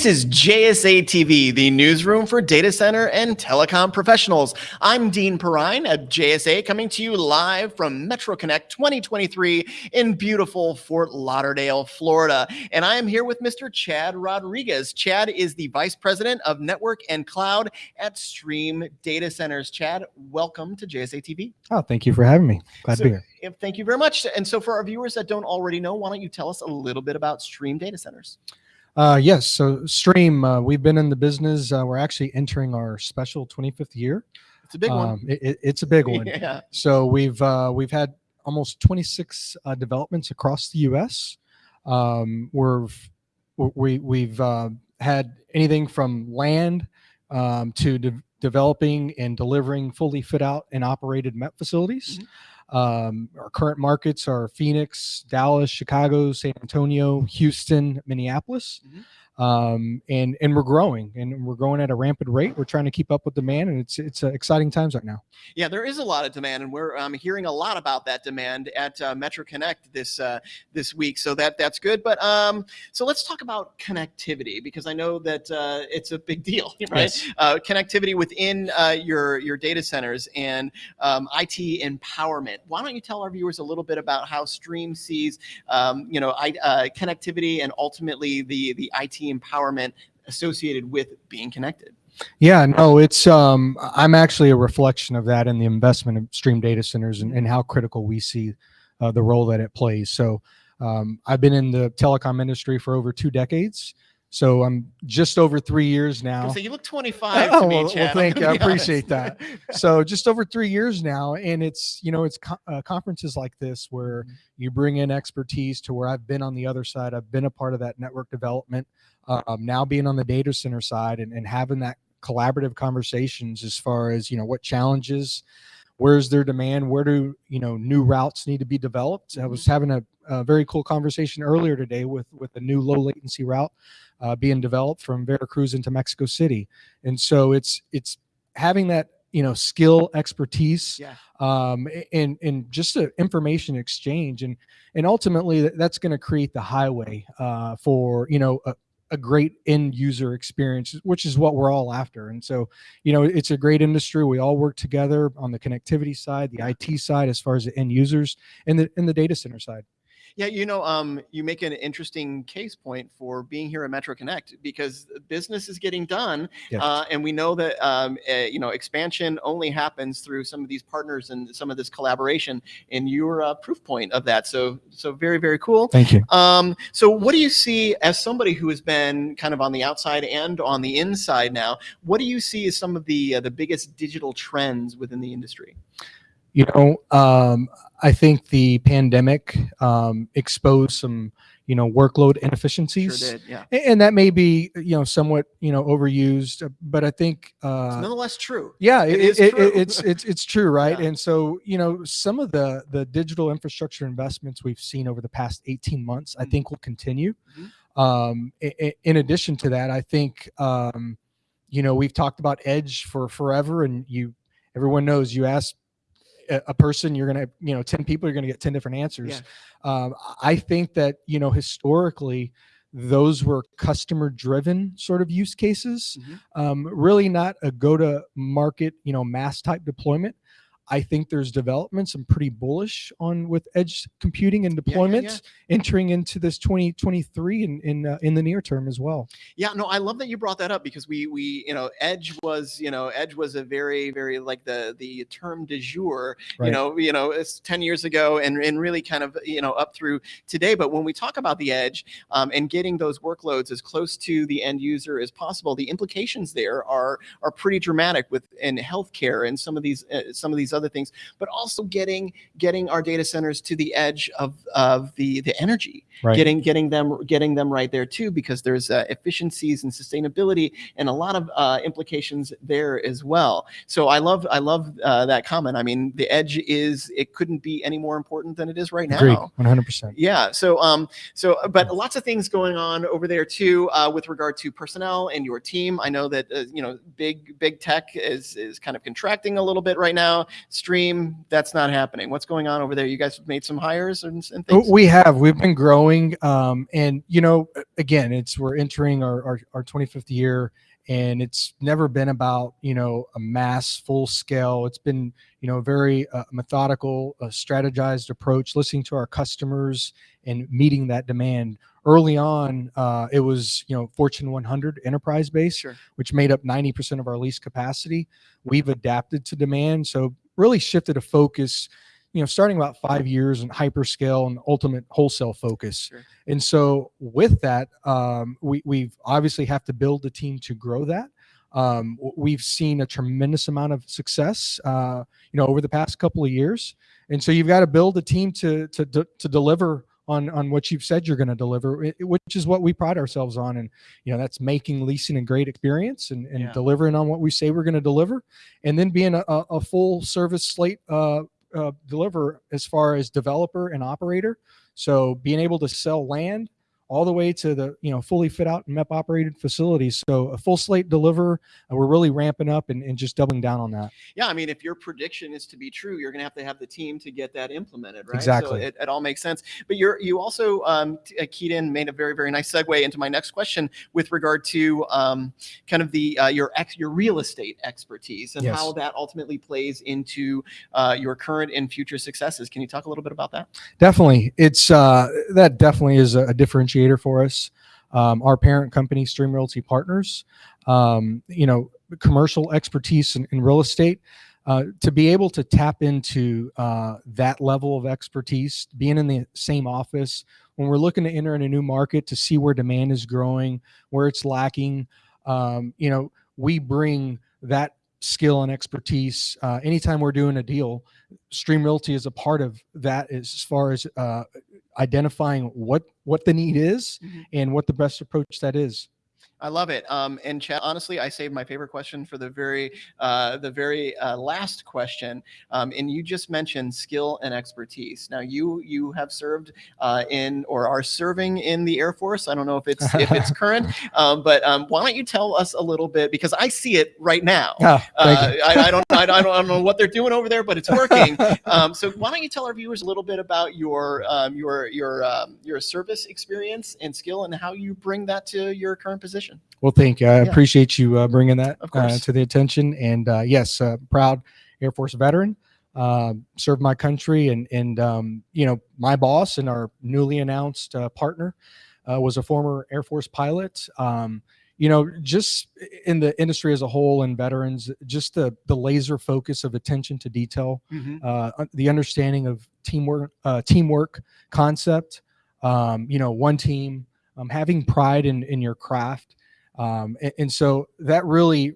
This is JSA TV, the newsroom for data center and telecom professionals. I'm Dean Perrine at JSA, coming to you live from Metro Connect 2023 in beautiful Fort Lauderdale, Florida. And I am here with Mr. Chad Rodriguez. Chad is the Vice President of Network and Cloud at Stream Data Centers. Chad, welcome to JSA TV. Oh, thank you for having me. Glad So- to be here. Thank you very much. And so, for our viewers that don't already know, why don't you tell us a little bit about Stream Data Centers? Uh, yes, so Stream, uh, we've been in the business. Uh, we're actually entering our special 25th year. It's a big one. Um, it- it- it's a big one. Yeah. So we've uh, we've had almost 26 uh, developments across the U.S. Um, we're we we've uh, had anything from land um, to de- developing and delivering fully fit out and operated MEP facilities. Um, our current markets are Phoenix, Dallas, Chicago, San Antonio, Houston, Minneapolis. Mhm. Um, and and we're growing and we're growing at a rampant rate. We're trying to keep up with demand, and it's it's uh, exciting times right now. Yeah, there is a lot of demand, and we're um, hearing a lot about that demand at uh, Metro Connect this uh, this week. So that that's good. But um, so let's talk about connectivity because I know that uh, it's a big deal, right? Yes. Uh, connectivity within uh, your your data centers and um, IT empowerment. Why don't you tell our viewers a little bit about how Stream sees um, you know I, uh, connectivity and ultimately the the IT empowerment associated with being connected? Yeah, no, it's um I'm actually a reflection of that in the investment of stream data centers and, and how critical we see uh, the role that it plays. So um, I've been in the telecom industry for over two decades. So I'm just over three years now. So you look 25 to Oh, me, well, well, thank you. I be honest. appreciate that. so just over three years now and it's you know it's co- uh, conferences like this where Mm-hmm. you bring in expertise to where i've been on the other side i've been a part of that network development um, now being on the data center side and, and having that collaborative conversations as far as you know what challenges where's their demand? Where do you know new routes need to be developed? I was having a, a very cool conversation earlier today with with a new low latency route uh, being developed from veracruz into mexico city. And so it's it's having that you know skill expertise Yeah. um and and just a information exchange. And and ultimately that's going to create the highway uh for you know a, a great end user experience which is what we're all after and so you know it's a great industry. We all work together on the connectivity side the it side as far as the end users and the in the data center side Yeah, you know, um, you make an interesting case point for being here at Metro Connect because business is getting done, Yes. uh, and we know that um, uh, you know expansion only happens through some of these partners and some of this collaboration, and you're a proof point of that. So, so very, very cool. thank you Um, so what do you see as somebody who has been kind of on the outside and on the inside now? What do you see as some of the uh, the biggest digital trends within the industry? You know um i think the pandemic um exposed some you know workload inefficiencies Sure did, yeah. And that may be you know somewhat you know overused uh, but i think It's uh nonetheless true. yeah it it, is it, it- it's it's it's true right Yeah. and so you know some of the the digital infrastructure investments we've seen over the past 18 months i Mhm. think will continue Mhm. um i- i- in addition to that i think um you know we've talked about edge for forever and you everyone knows you ask a, person you're gonna you know 10 people you're gonna get 10 different answers. Um, i think that you know historically those were customer driven sort of use cases. Mhm. um, really not a go to market you know mass type deployment i think there's developments. I'm pretty bullish on with edge computing and Yeah, yeah, deployments entering into this 2023 in in, uh, in the near term as well. Yeah, no, I love that you brought that up because we we you know Edge was you know Edge was a very very like the the term de jour you know you know it's ten years ago and and really kind of you know up through today. But when we talk about the Edge um, and getting those workloads as close to the end user as possible, the implications there are are pretty dramatic with in healthcare and some of these uh, some of these other things. But also getting getting our data centers to the edge of of the the energy. Right. Getting getting them getting them right there too because there's uh, efficiencies and sustainability and a lot of uh, implications there as well. So i love i love uh, that comment. I mean the edge is it couldn't be any more important than it is right now. 100% yeah. So um so but lots of things going on over there too uh, with regard to personnel and your team. I know that uh, you know big big tech is is kind of contracting a little bit right now stream, that's not happening. What's going on over there? You guys have made some hires and, and Oh, things. We have. We've been growing. Um, and, you know, again, it's we're entering our, our, our 25th year and it's never been about, you know, a mass full scale. It's been, you know, a very uh, methodical, uh, strategized approach, listening to our customers and meeting that demand. Early on, uh, it was, you know, Fortune 100 enterprise base Sure. which made up 90% of our lease capacity. We've adapted to demand. So really shifted a focus, you know, starting about five years in hyperscale and ultimate wholesale focus. Sure. And so with that, um, we, we've obviously have to build the team to grow that. Um, we've seen a tremendous amount of success, uh, you know, over the past couple of years. And so you've got to build a team to, to, to, to deliver on, on what you've said you're going to deliver, which is what we pride ourselves on. And, you know, that's making leasing a great experience and, and Yeah. delivering on what we say we're going to deliver. And then being a, a a full service slate, uh, uh, deliver as far as developer and operator. So being able to sell land all the way to the you know fully fit out and MEP operated facilities. So a full slate deliver. And we're really ramping up and, and just doubling down on that. Yeah, I mean, if your prediction is to be true, you're going to have to have the team to get that implemented, right? Exactly. So it, it all makes sense. But you're you also um, uh, keyed in, made a very very nice segue into my next question with regard to um, kind of the uh, your ex your real estate expertise and Yes. how that ultimately plays into uh, your current and future successes. Can you talk a little bit about that? Definitely, it's uh, that definitely is a, a differentiator for us. Um, our parent company, Stream Realty Partners, um, you know, commercial expertise in, in real estate. Uh, to be able to tap into uh, that level of expertise, being in the same office when we're looking to enter in a new market to see where demand is growing, where it's lacking, um, you know, we bring that skill and expertise uh, anytime we're doing a deal. Stream Realty is a part of that as far as uh, identifying what what the need is Mhm. and what the best approach that is. I love it. Um, and Chad, honestly, I saved my favorite question for the very, uh, the very uh, last question. Um, and you just mentioned skill and expertise. Now, you you have served uh, in or are serving in the Air Force. I don't know if it's if it's current, um, but um, why don't you tell us a little bit because I see it right now. Thank Uh. I, I don't, I don't, I don't know what they're doing over there, but it's working. Um, so why don't you tell our viewers a little bit about your, um, your, your, um, your service experience and skill, and how you bring that to your current position? Well, thank you. I Yeah. appreciate you uh, bringing that Of uh, to the attention. And uh, yes, uh, proud Air Force veteran. Uh, served my country, and and um, you know my boss and our newly announced uh, partner uh, was a former Air Force pilot. Um, you know, just in the industry as a whole and veterans, just the the laser focus of attention to detail uh, un- the understanding of teamwork, uh, teamwork concept. Um, you know, one team, um, having pride in in your craft, um, and, and so that really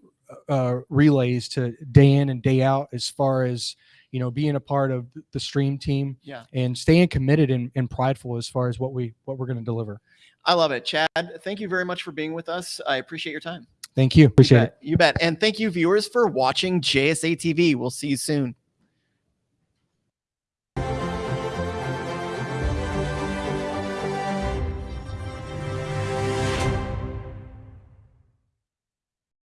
uh, relays to day in and day out as far as you know being a part of the stream team Yeah. and staying committed and, and prideful as far as what we what we're going to deliver. I love it. Chad, thank you very much for being with us. I appreciate your time. Thank you. Appreciate you it. You bet. And thank you, viewers, for watching JSA TV. We'll see you soon.